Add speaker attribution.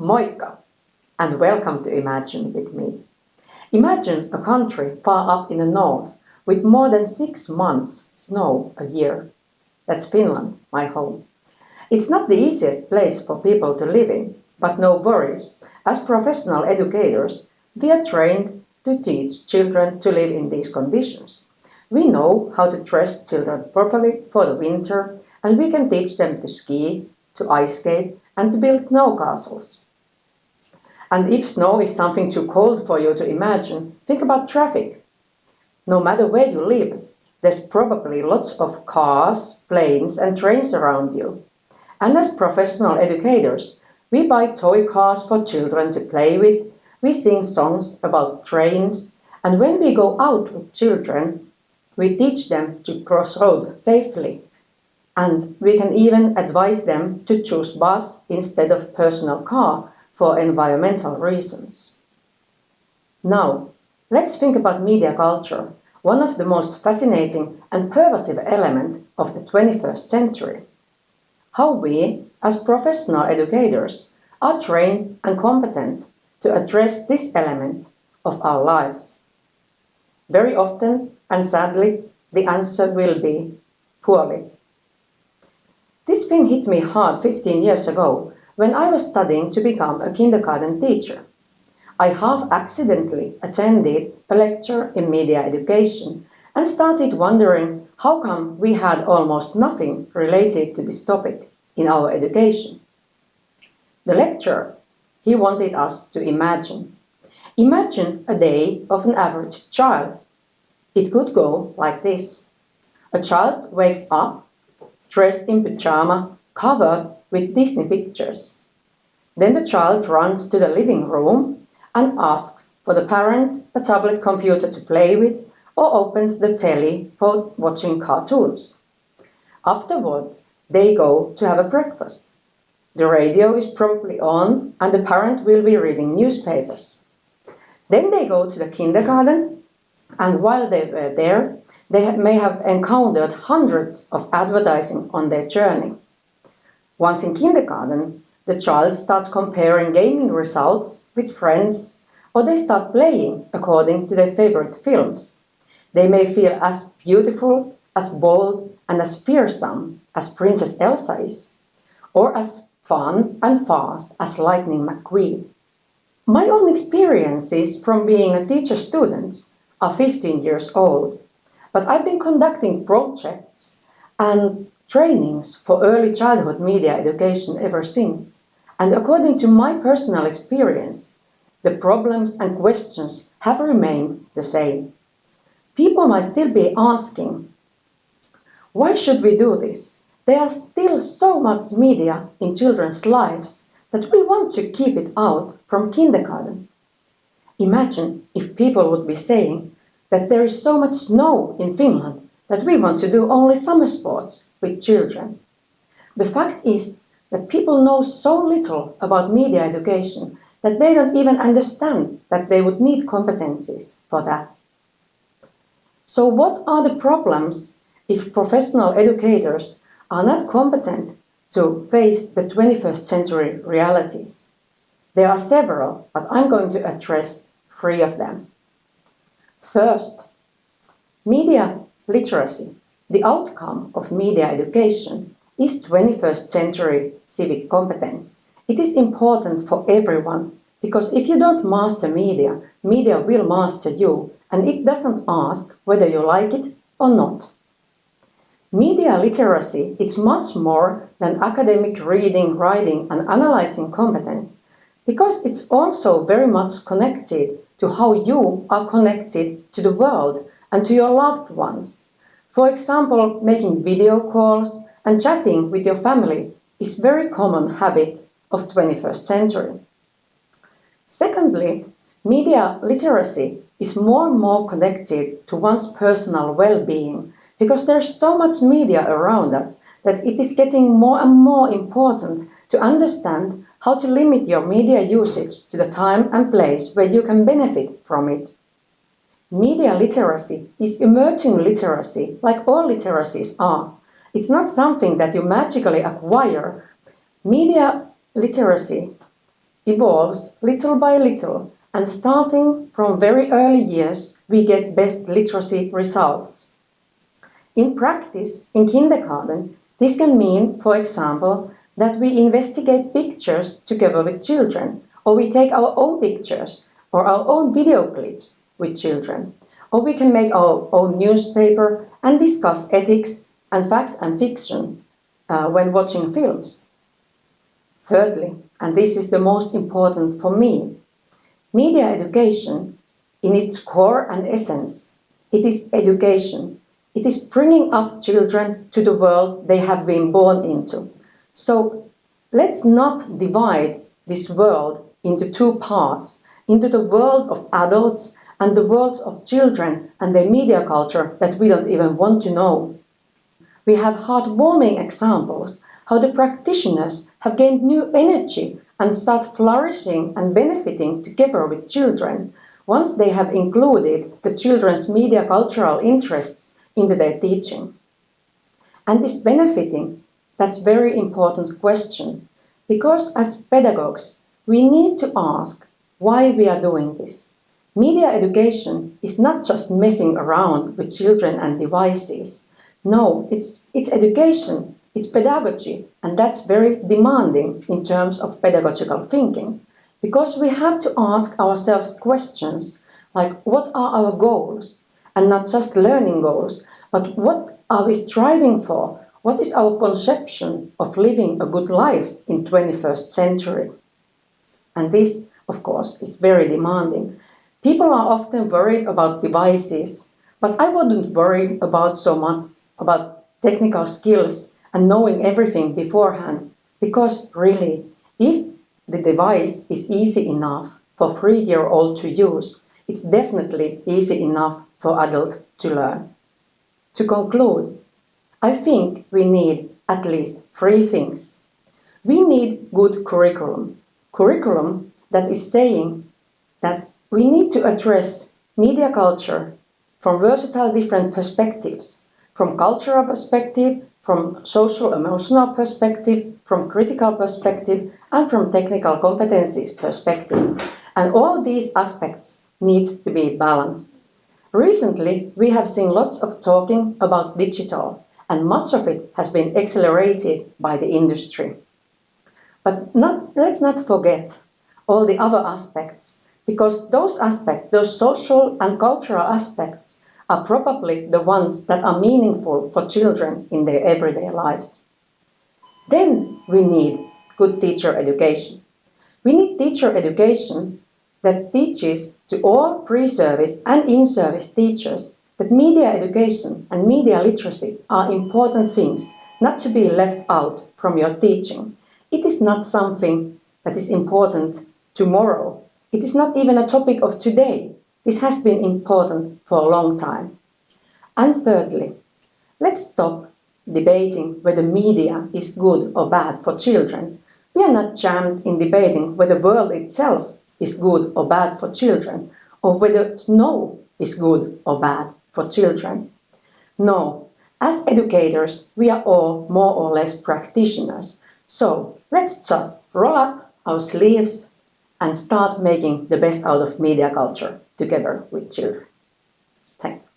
Speaker 1: Moikka and welcome to Imagine with me. Imagine a country far up in the north with more than six months snow a year. That's Finland, my home. It's not the easiest place for people to live in, but no worries. As professional educators, we are trained to teach children to live in these conditions. We know how to dress children properly for the winter, and we can teach them to ski, to ice skate, and to build snow castles. And if snow is something too cold for you to imagine, think about traffic. No matter where you live, there's probably lots of cars, planes, and trains around you. And as professional educators, we buy toy cars for children to play with, we sing songs about trains, and when we go out with children, we teach them to cross road safely. And we can even advise them to choose bus instead of personal car for environmental reasons. Now, let's think about media culture, one of the most fascinating and pervasive elements of the 21st century. How we, as professional educators, are trained and competent to address this element of our lives. Very often, and sadly, the answer will be poorly. This thing hit me hard 15 years ago when I was studying to become a kindergarten teacher, I half accidentally attended a lecture in media education and started wondering how come we had almost nothing related to this topic in our education. The lecturer, he wanted us to imagine. Imagine a day of an average child. It could go like this. A child wakes up, dressed in pajama, covered with Disney pictures. Then the child runs to the living room and asks for the parent a tablet computer to play with or opens the telly for watching cartoons. Afterwards, they go to have a breakfast. The radio is probably on and the parent will be reading newspapers. Then they go to the kindergarten and while they were there, they may have encountered hundreds of advertising on their journey. Once in kindergarten, the child starts comparing gaming results with friends or they start playing according to their favorite films. They may feel as beautiful, as bold, and as fearsome as Princess Elsa is, or as fun and fast as Lightning McQueen. My own experiences from being a teacher student are 15 years old, but I've been conducting projects and trainings for early childhood media education ever since. And according to my personal experience, the problems and questions have remained the same. People might still be asking, why should we do this? There are still so much media in children's lives that we want to keep it out from kindergarten. Imagine if people would be saying that there is so much snow in Finland that we want to do only summer sports with children. The fact is that people know so little about media education that they don't even understand that they would need competencies for that. So what are the problems if professional educators are not competent to face the 21st century realities? There are several, but I'm going to address three of them. First, media literacy, the outcome of media education, is 21st century civic competence. It is important for everyone because if you don't master media, media will master you and it doesn't ask whether you like it or not. Media literacy is much more than academic reading, writing and analyzing competence because it's also very much connected to how you are connected to the world and to your loved ones. For example, making video calls and chatting with your family is very common habit of 21st century. Secondly, media literacy is more and more connected to one's personal well-being because there's so much media around us that it is getting more and more important to understand how to limit your media usage to the time and place where you can benefit from it. Media literacy is emerging literacy, like all literacies are. It's not something that you magically acquire. Media literacy evolves little by little and starting from very early years we get best literacy results. In practice, in kindergarten, this can mean, for example, that we investigate pictures together with children, or we take our own pictures or our own video clips with children, or we can make our own newspaper and discuss ethics and facts and fiction uh, when watching films. Thirdly, and this is the most important for me, media education in its core and essence, it is education. It is bringing up children to the world they have been born into. So let's not divide this world into two parts, into the world of adults and the worlds of children and their media culture that we don't even want to know. We have heartwarming examples how the practitioners have gained new energy and start flourishing and benefiting together with children once they have included the children's media cultural interests into their teaching. And this benefiting, that's a very important question because as pedagogues, we need to ask why we are doing this. Media education is not just messing around with children and devices. No, it's, it's education it's pedagogy, and that's very demanding in terms of pedagogical thinking, because we have to ask ourselves questions like what are our goals, and not just learning goals, but what are we striving for? What is our conception of living a good life in 21st century? And this, of course, is very demanding. People are often worried about devices, but I wouldn't worry about so much about technical skills and knowing everything beforehand. Because really, if the device is easy enough for three-year-old to use, it's definitely easy enough for adult to learn. To conclude, I think we need at least three things. We need good curriculum. Curriculum that is saying that we need to address media culture from versatile different perspectives, from cultural perspective, from social emotional perspective, from critical perspective, and from technical competencies perspective. And all these aspects needs to be balanced. Recently, we have seen lots of talking about digital, and much of it has been accelerated by the industry. But not, let's not forget all the other aspects, because those aspects, those social and cultural aspects, are probably the ones that are meaningful for children in their everyday lives. Then we need good teacher education. We need teacher education that teaches to all pre-service and in-service teachers that media education and media literacy are important things not to be left out from your teaching. It is not something that is important tomorrow. It is not even a topic of today. This has been important for a long time. And thirdly, let's stop debating whether media is good or bad for children. We are not jammed in debating whether the world itself is good or bad for children, or whether snow is good or bad for children. No, as educators, we are all more or less practitioners. So let's just roll up our sleeves and start making the best out of media culture together with children. Thank you.